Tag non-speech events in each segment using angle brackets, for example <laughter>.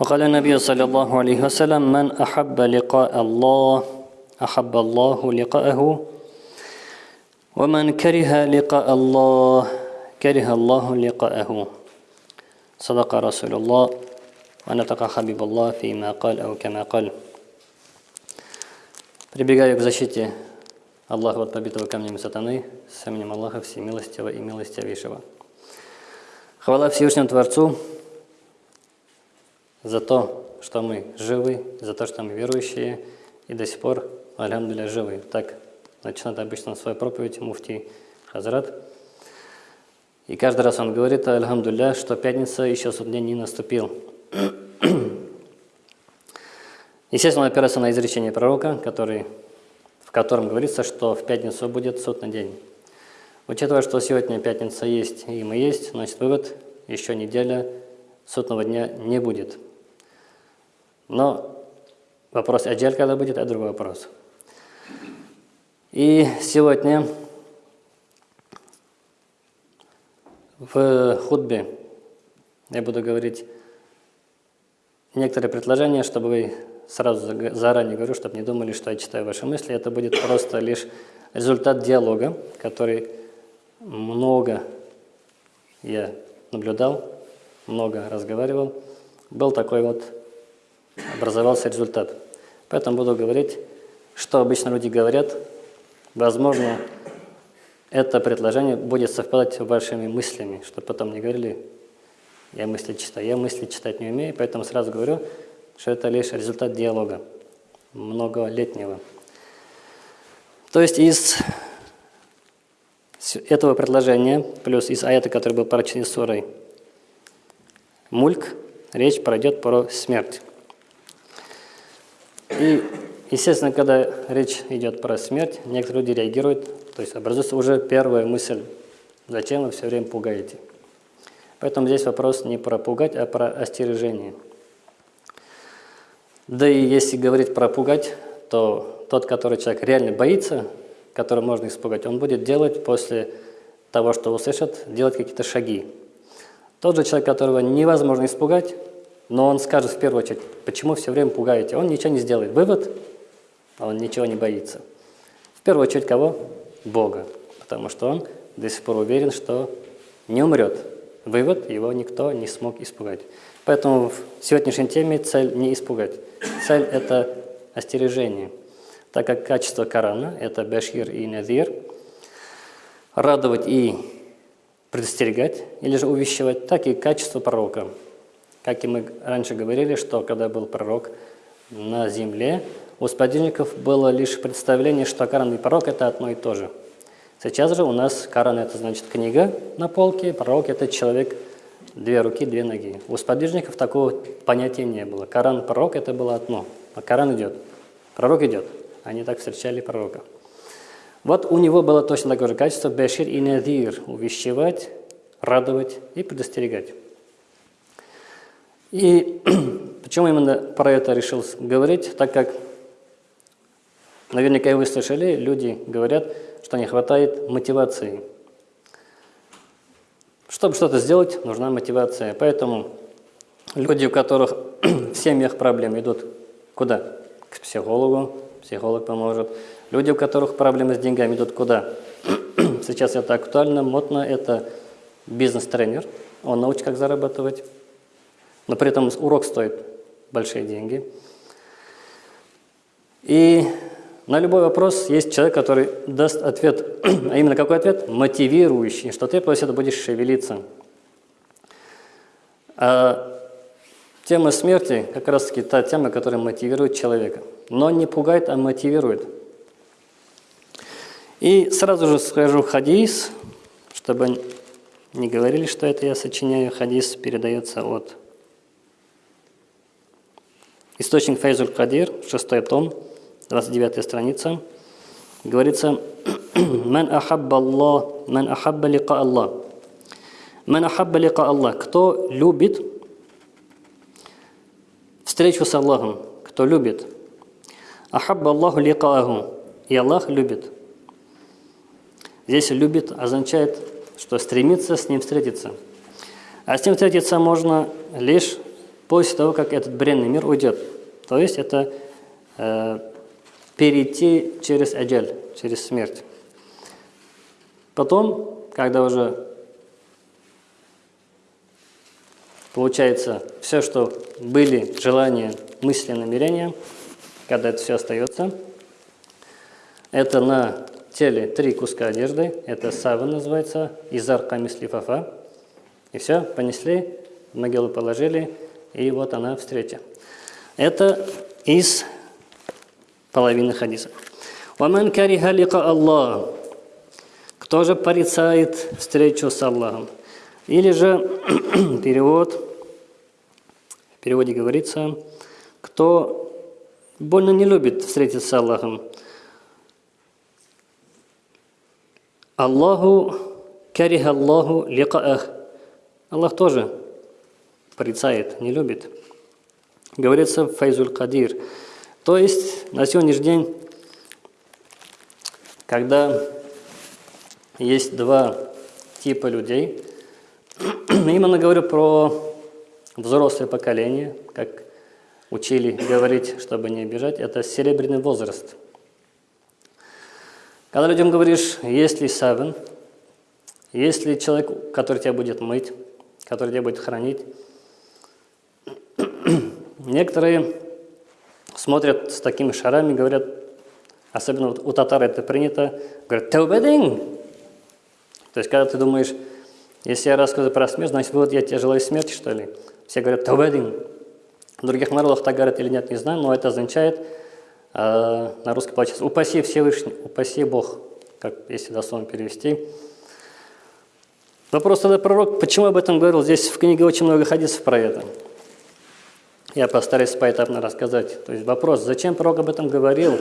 وقال النبي صلى الله عليه وسلم من أحب لقاء الله أحب الله لقاءه ومن كره لقاء الله كره الله لقاءه صدق رسول الله ونطق حبيب الله فيما قال أو كما قال Прибегаю к защите Аллаха от побитого камнем сатаны с именем Аллаха Всемилостивого и Милостивейшего. Хвала Всевышнему Творцу за то, что мы живы, за то, что мы верующие и до сих пор, алямдуля, живы. Так начинает обычно свою проповедь муфти Хазрат. И каждый раз он говорит, альхамдулля, что пятница еще суд день не наступил. <clears throat> Естественно, он опирается на изречение пророка, который, в котором говорится, что в пятницу будет суд на день. Учитывая, что сегодня пятница есть и мы есть, значит вывод, еще неделя судного дня не будет. Но вопрос аджаль когда будет, это другой вопрос. И сегодня в худбе я буду говорить некоторые предложения, чтобы вы сразу заранее говорю, чтобы не думали, что я читаю ваши мысли. Это будет просто лишь результат диалога, который много я наблюдал, много разговаривал. Был такой вот, образовался результат. Поэтому буду говорить, что обычно люди говорят. Возможно, это предложение будет совпадать с вашими мыслями, чтобы потом не говорили, я мысли читаю. Я мысли читать не умею, поэтому сразу говорю, что это лишь результат диалога, многолетнего. То есть из этого предложения, плюс из аята, который был прочтен сурой Мульк, речь пройдет про смерть. И, естественно, когда речь идет про смерть, некоторые люди реагируют, то есть образуется уже первая мысль, зачем вы все время пугаете. Поэтому здесь вопрос не про пугать, а про остережение. Да и если говорить про пугать, то тот, который человек реально боится, который можно испугать, он будет делать после того, что услышит, делать какие-то шаги. Тот же человек, которого невозможно испугать, но он скажет в первую очередь, почему все время пугаете, он ничего не сделает. Вывод, он ничего не боится. В первую очередь кого? Бога. Потому что он до сих пор уверен, что не умрет. Вывод, его никто не смог испугать. Поэтому в сегодняшней теме цель не испугать. Цель – это остережение. Так как качество Корана – это башир и надир, радовать и предостерегать, или же увещевать, так и качество пророка. Как и мы раньше говорили, что когда был пророк на земле, у сподвижников было лишь представление, что Коран и пророк – это одно и то же. Сейчас же у нас Коран – это значит книга на полке, пророк – это человек – две руки, две ноги. У сподвижников такого понятия не было. Коран, пророк – это было одно. А Коран идет, пророк идет. Они так встречали пророка. Вот у него было точно такое же качество – бешир и надир – увещевать, радовать и предостерегать. И <clears throat> почему именно про это решил говорить, так как наверняка и вы слышали, люди говорят, что не хватает мотивации – чтобы что-то сделать, нужна мотивация. Поэтому люди, у которых <clears throat> в семьях проблемы, идут куда? К психологу, психолог поможет. Люди, у которых проблемы с деньгами, идут куда? <clears throat> Сейчас это актуально, модно, это бизнес-тренер. Он научит, как зарабатывать. Но при этом урок стоит большие деньги. И на любой вопрос есть человек, который даст ответ. <clears throat> А именно какой ответ? Мотивирующий, что ты после этого будешь шевелиться. А тема смерти как раз-таки та тема, которая мотивирует человека. Но не пугает, а мотивирует. И сразу же скажу хадис, чтобы не говорили, что это я сочиняю. Хадис передается от источник Фейзуль Кадир, шестой том, 29 страница, говорится «Ман ахабба Аллах, ман ахабба лика Аллах». Ман ахабба лика Аллах. Кто любит встречу с Аллахом, кто любит. Ахабба Аллаху ликааху. И Аллах любит. Здесь «любит» означает, что стремится с ним встретиться. А с ним встретиться можно лишь после того, как этот бренный мир уйдет. То есть это э, перейти через аджаль, через смерть. Потом, когда уже получается все, что были желания, мысли, намерения, когда это все остается, это на теле три куска одежды, это сава называется, изар камис лифафа, и все, понесли, в могилу положили, и вот она встреча. Это из половины хадиса. «Ваман кариха лика Аллах» Кто же порицает встречу с Аллахом? Или же <clears throat> перевод, в переводе говорится, кто больно не любит встретиться с Аллахом. Аллаху кариха Аллаху ликаах. Аллах тоже порицает, не любит. Говорится Файзуль Кадир. То есть на сегодняшний день, когда есть два типа людей, <clears throat> именно говорю про взрослое поколение, как учили говорить, чтобы не обижать, это серебряный возраст. Когда людям говоришь, есть ли савен, есть ли человек, который тебя будет мыть, который тебя будет хранить, некоторые смотрят с такими шарами, говорят, особенно вот у татар это принято, говорят, «Таубедин!» То есть, когда ты думаешь, если я рассказываю про смерть, значит, вот я тебе желаю смерти, что ли? Все говорят «Таубедин!» В других народах так говорят или нет, не знаю, но это означает, э, на русский получается, «Упаси Всевышний», «Упаси Бог», как если дословно перевести. Вопрос тогда пророк, почему об этом говорил? Здесь в книге очень много хадисов про это. Я постараюсь поэтапно рассказать. То есть вопрос, зачем пророк об этом говорил?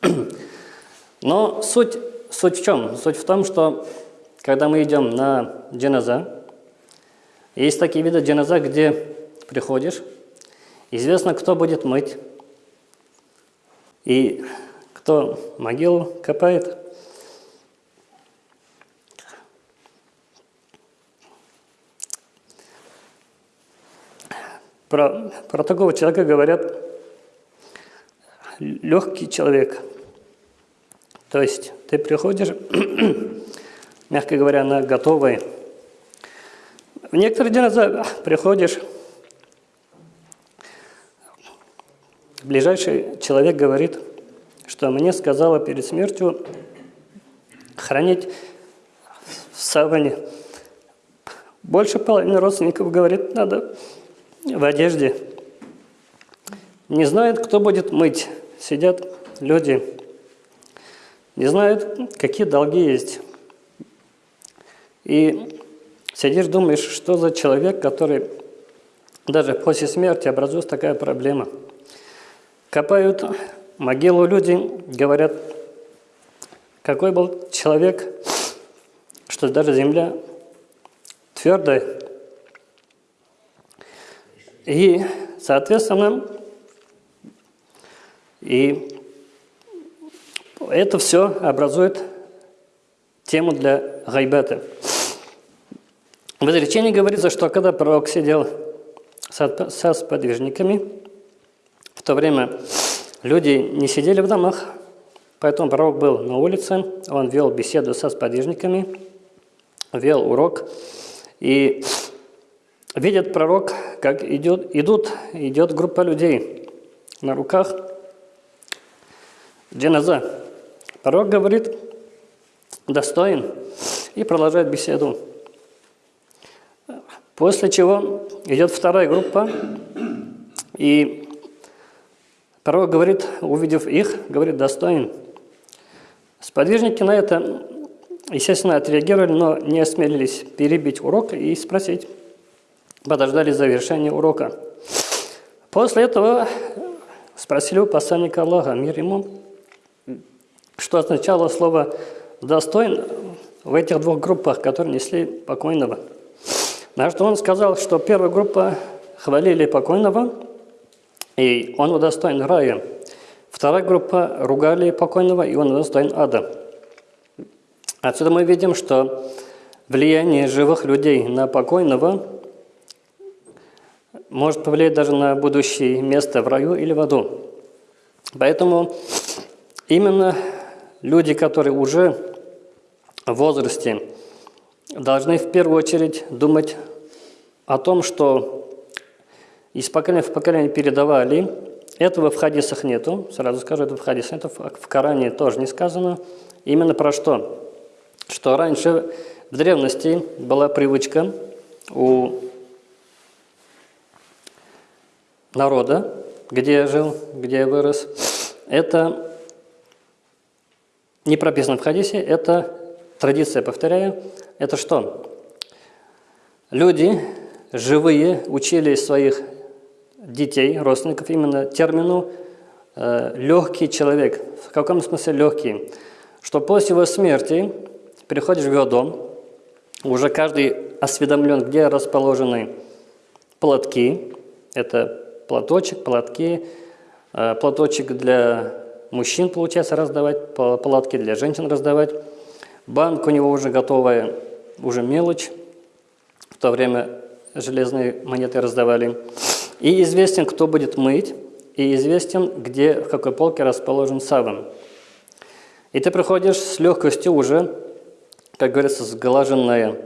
<clears throat> Но суть, суть в чем? Суть в том, что когда мы идем на джаназа, есть такие виды джаназа, где приходишь, известно, кто будет мыть, и кто могилу копает. Про, про такого человека говорят легкий человек. То есть ты приходишь, <clears throat> мягко говоря, на готовый. В некоторые дни приходишь, ближайший человек говорит, что мне сказала перед смертью хранить в саване. Больше половины родственников говорит, надо в одежде. Не знают, кто будет мыть. Сидят люди, не знают, какие долги есть. И сидишь, думаешь, что за человек, который даже после смерти образуется такая проблема. Копают могилу люди, говорят, какой был человек, что даже земля твердая, и, соответственно, и это все образует тему для гайбета. В изречении говорится, что когда пророк сидел со сподвижниками, в то время люди не сидели в домах, поэтому пророк был на улице, он вел беседу со сподвижниками, вел урок, и видит пророк, как идет, идут, идет группа людей на руках джаназа. Пророк говорит, достоин, и продолжает беседу. После чего идет вторая группа, и пророк говорит, увидев их, говорит, достоин. Сподвижники на это, естественно, отреагировали, но не осмелились перебить урок и спросить, подождали завершения урока. После этого спросили у посланника Аллаха, мир ему, что означало слово «достоин» в этих двух группах, которые несли покойного. На что он сказал, что первая группа хвалили покойного, и он удостоен рая. Вторая группа ругали покойного, и он удостоин ада. Отсюда мы видим, что влияние живых людей на покойного может повлиять даже на будущее место в раю или в аду. Поэтому именно люди, которые уже в возрасте, должны в первую очередь думать о том, что из поколения в поколение передавали. Этого в хадисах нету, сразу скажу, этого в хадисах нету, в Коране тоже не сказано. Именно про что? Что раньше в древности была привычка у народа, где я жил, где я вырос, это не прописано в хадисе, это традиция, повторяю, это что? Люди живые учили своих детей, родственников именно термину э, «легкий человек». В каком смысле легкий? Что после его смерти приходишь в его дом, уже каждый осведомлен, где расположены платки, это платочек, платки, э, платочек для мужчин, получается, раздавать, платки для женщин раздавать. Банк у него уже готовая, уже мелочь. В то время железные монеты раздавали. И известен, кто будет мыть, и известен, где, в какой полке расположен саван. И ты приходишь с легкостью уже, как говорится, сглаженная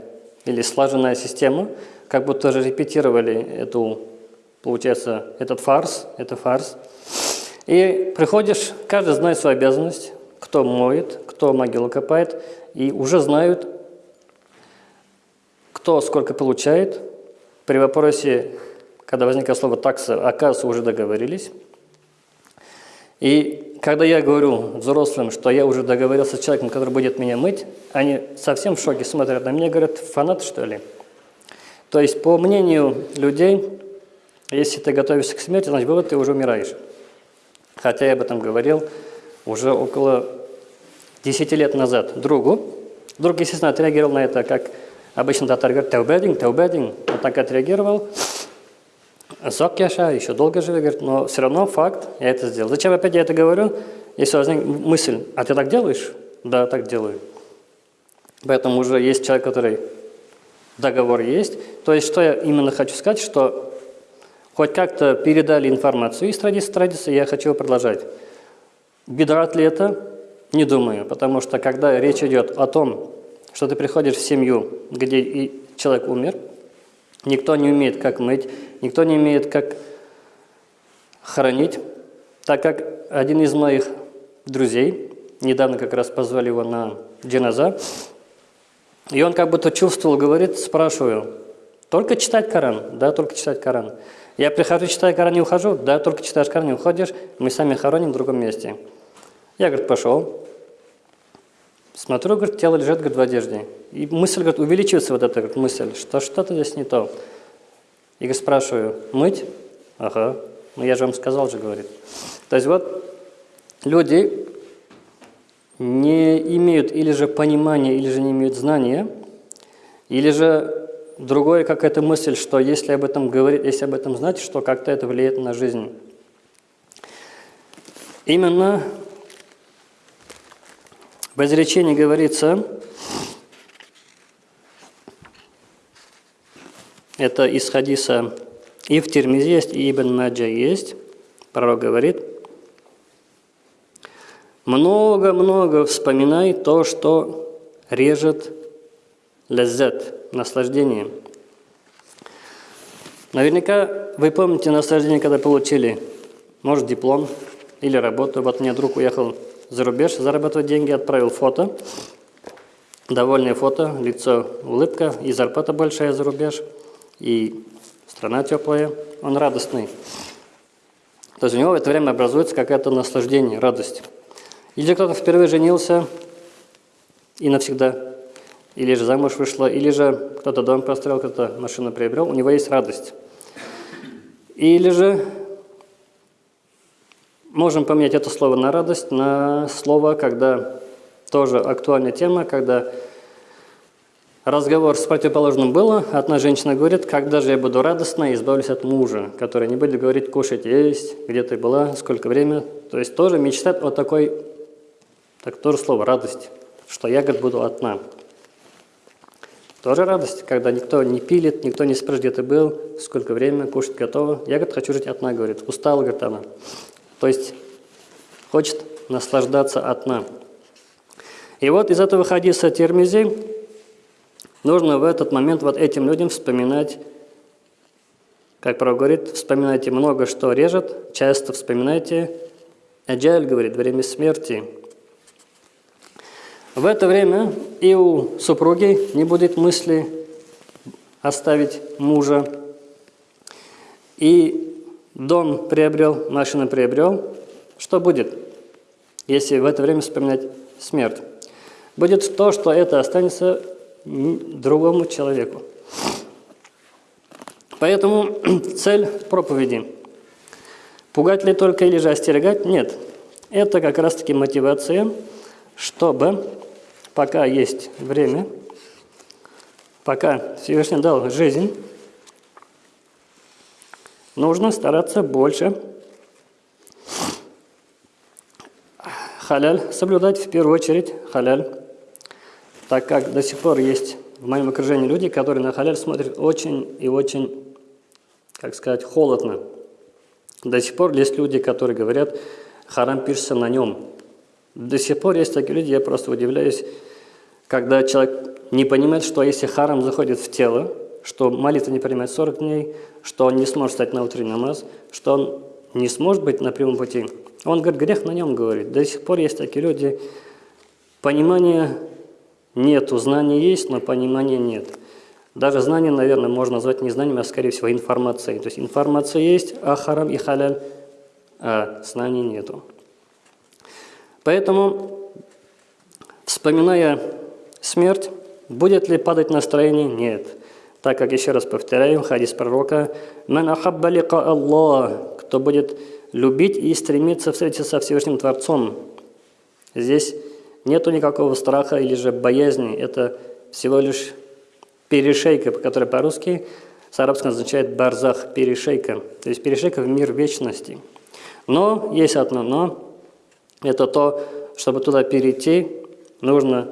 или слаженная система, как будто же репетировали эту, получается, этот фарс, это фарс. И приходишь, каждый знает свою обязанность, кто моет, кто могилу копает, и уже знают, кто сколько получает. При вопросе, когда возникает слово такса, оказывается, уже договорились. И когда я говорю взрослым, что я уже договорился с человеком, который будет меня мыть, они совсем в шоке смотрят на меня, говорят, фанат что ли? То есть, по мнению людей, если ты готовишься к смерти, значит, вывод, ты уже умираешь. Хотя я об этом говорил уже около 10 лет назад другу. Друг, естественно, отреагировал на это, как обычно татар говорит, таубединг, таубединг. Он так отреагировал. Зок Яша еще долго живет, говорит, но все равно факт, я это сделал. Зачем опять я это говорю? Если возникнет мысль, а ты так делаешь? Да, так делаю. Поэтому уже есть человек, который договор есть. То есть, что я именно хочу сказать, что хоть как-то передали информацию из традиции в традиции, я хочу продолжать. Бедрат ли это? Не думаю, потому что когда речь идет о том, что ты приходишь в семью, где и человек умер, никто не умеет, как мыть, никто не умеет, как хоронить, так как один из моих друзей, недавно как раз позвали его на джиназа, и он как будто чувствовал, говорит, спрашиваю, только читать Коран? Да, только читать Коран. Я прихожу, читаю Коран, не ухожу? Да, только читаешь Коран, не уходишь, мы сами хороним в другом месте. Я, говорит, пошел. Смотрю, говорит, тело лежит, говорит, в одежде. И мысль, говорит, увеличивается вот эта говорит, мысль, что что-то здесь не то. И говорит, спрашиваю, мыть? Ага. Ну, я же вам сказал же, говорит. То есть вот люди не имеют или же понимания, или же не имеют знания, или же другое какая-то мысль, что если об этом говорить, если об этом знать, что как-то это влияет на жизнь. Именно в изречении говорится, это из хадиса и в Тирмизе есть, и Ибн Маджа есть, пророк говорит, много-много вспоминай то, что режет лаззат, наслаждение. Наверняка вы помните наслаждение, когда получили, может, диплом или работу. Вот меня друг уехал за рубеж, зарабатывать деньги, отправил фото. Довольное фото, лицо, улыбка, и зарплата большая за рубеж, и страна теплая, он радостный. То есть у него в это время образуется какое-то наслаждение, радость. Или кто-то впервые женился и навсегда, или же замуж вышла, или же кто-то дом построил, кто-то машину приобрел, у него есть радость. Или же Можем поменять это слово на радость на слово, когда тоже актуальная тема, когда разговор с противоположным было, одна женщина говорит, когда же я буду радостна и избавлюсь от мужа, который не будет говорить кушать, есть, где ты была, сколько время. То есть тоже мечтать о такой, так тоже слово радость, что я, говорит, буду одна. Тоже радость, когда никто не пилит, никто не спрашивает, где ты был, сколько времени, кушать готово. Я, говорит, хочу жить одна, говорит. Устала, говорит она. То есть хочет наслаждаться одна. И вот из этого хадиса Термизи нужно в этот момент вот этим людям вспоминать, как Пророк говорит, вспоминайте много, что режет, часто вспоминайте. Аджаль говорит, время смерти. В это время и у супруги не будет мысли оставить мужа. И дом приобрел, машину приобрел. Что будет, если в это время вспоминать смерть? будет то, что это останется другому человеку. Поэтому <clears throat> цель проповеди – пугать ли только или же остерегать? Нет. Это как раз-таки мотивация, чтобы, пока есть время, пока Всевышний дал жизнь, нужно стараться больше халяль соблюдать, в первую очередь халяль так как до сих пор есть в моем окружении люди, которые на халяль смотрят очень и очень, как сказать, холодно. До сих пор есть люди, которые говорят, харам пишется на нем. До сих пор есть такие люди, я просто удивляюсь, когда человек не понимает, что если харам заходит в тело, что молитва не принимает 40 дней, что он не сможет стать на утренний намаз, что он не сможет быть на прямом пути. Он говорит, грех на нем говорит. До сих пор есть такие люди, понимание Нету, знания есть, но понимания нет. Даже знания, наверное, можно назвать не знанием, а скорее всего информацией. То есть информация есть, а харам и халяль, а знаний нету. Поэтому, вспоминая смерть, будет ли падать настроение? Нет. Так как, еще раз повторяю, хадис пророка, «Ман ахабба Аллах» кто будет любить и стремиться встретиться со Всевышним Творцом. Здесь Нету никакого страха или же боязни. Это всего лишь перешейка, которая по-русски с арабского означает барзах, перешейка. То есть перешейка в мир вечности. Но есть одно но. Это то, чтобы туда перейти, нужно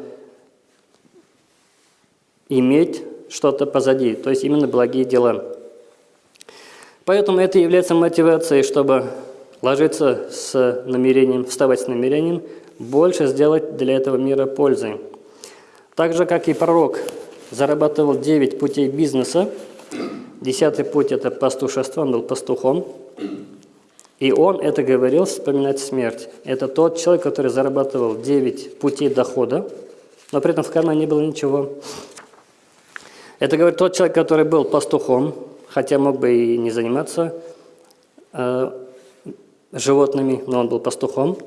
иметь что-то позади, то есть именно благие дела. Поэтому это является мотивацией, чтобы ложиться с намерением, вставать с намерением больше сделать для этого мира пользы. Так же, как и пророк зарабатывал 9 путей бизнеса, десятый путь – это пастушество, он был пастухом, и он это говорил, вспоминать смерть. Это тот человек, который зарабатывал 9 путей дохода, но при этом в кармане не было ничего. Это говорит тот человек, который был пастухом, хотя мог бы и не заниматься э, животными, но он был пастухом.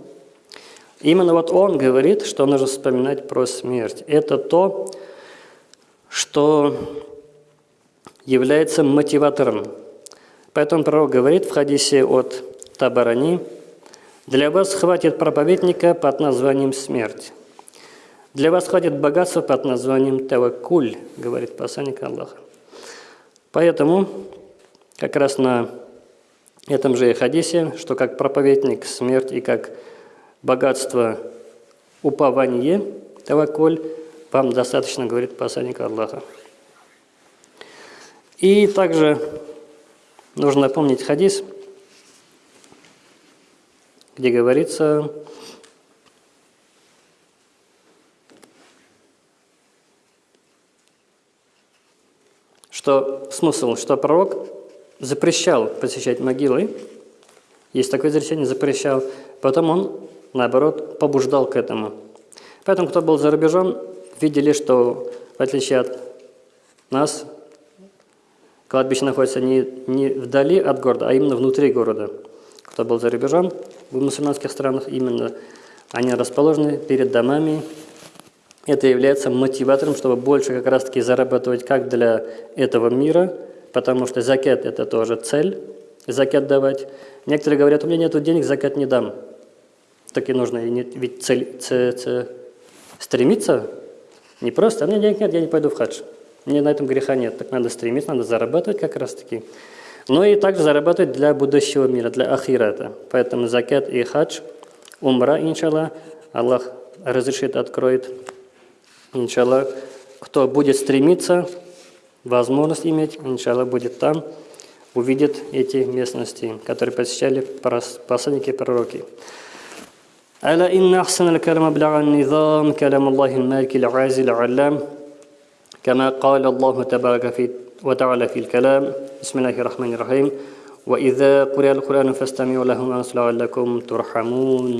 Именно вот он говорит, что нужно вспоминать про смерть. Это то, что является мотиватором. Поэтому пророк говорит в хадисе от Табарани, «Для вас хватит проповедника под названием «смерть». Для вас хватит богатства под названием «тавакуль», говорит посланник Аллаха. Поэтому как раз на этом же хадисе, что как проповедник смерть и как богатство, упование, таваколь, вам достаточно, говорит посланник Аллаха. И также нужно напомнить хадис, где говорится, что смысл, что пророк запрещал посещать могилы, есть такое изречение, запрещал, потом он наоборот, побуждал к этому. Поэтому, кто был за рубежом, видели, что в отличие от нас, кладбище находится не, не вдали от города, а именно внутри города. Был за рубежом, в мусульманских странах именно они расположены перед домами. Это является мотиватором, чтобы больше как раз-таки зарабатывать как для этого мира, потому что закят – это тоже цель, закят давать. Некоторые говорят, у меня нет денег, закят не дам так и нужно. Ведь цель, цель, цель, стремиться не просто, а мне денег нет, я не пойду в хадж. Мне на этом греха нет. Так надо стремиться, надо зарабатывать как раз таки Но и также зарабатывать для будущего мира, для ахирата. Поэтому закят и хадж, умра, иншаллах, Аллах разрешит, откроет, иншаллах, кто будет стремиться, возможность иметь, иншаллах, будет там, увидит эти местности, которые посещали посланники пророки. ألا إن أحسن الكلام أبلغ النظام كلام الله المالك العازل العلام كما قال الله تبارك في وتعالى في الكلام. بسم الله الرحمن الرحيم. وإذا قرئ القرآن فاستمعوا له وأنصتوا لعلكم ترحمون.